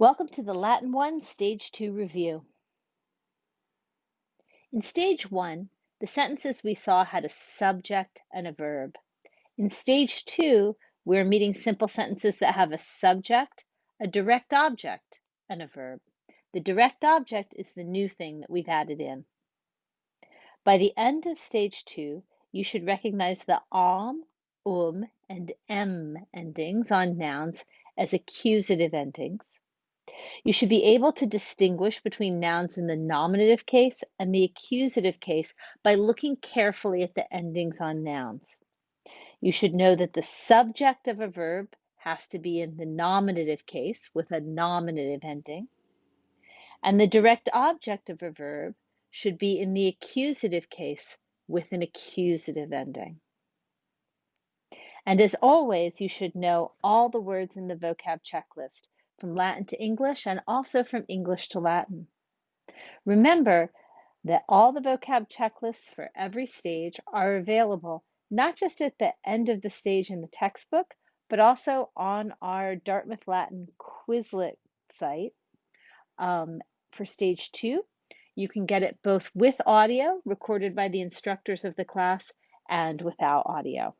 Welcome to the Latin 1 Stage 2 review. In Stage 1, the sentences we saw had a subject and a verb. In Stage 2, we're meeting simple sentences that have a subject, a direct object, and a verb. The direct object is the new thing that we've added in. By the end of Stage 2, you should recognize the om, um, and m endings on nouns as accusative endings you should be able to distinguish between nouns in the nominative case and the accusative case by looking carefully at the endings on nouns. You should know that the subject of a verb has to be in the nominative case with a nominative ending, and the direct object of a verb should be in the accusative case with an accusative ending. And as always, you should know all the words in the vocab checklist from Latin to English and also from English to Latin. Remember that all the vocab checklists for every stage are available not just at the end of the stage in the textbook, but also on our Dartmouth Latin Quizlet site um, for stage two. You can get it both with audio recorded by the instructors of the class and without audio.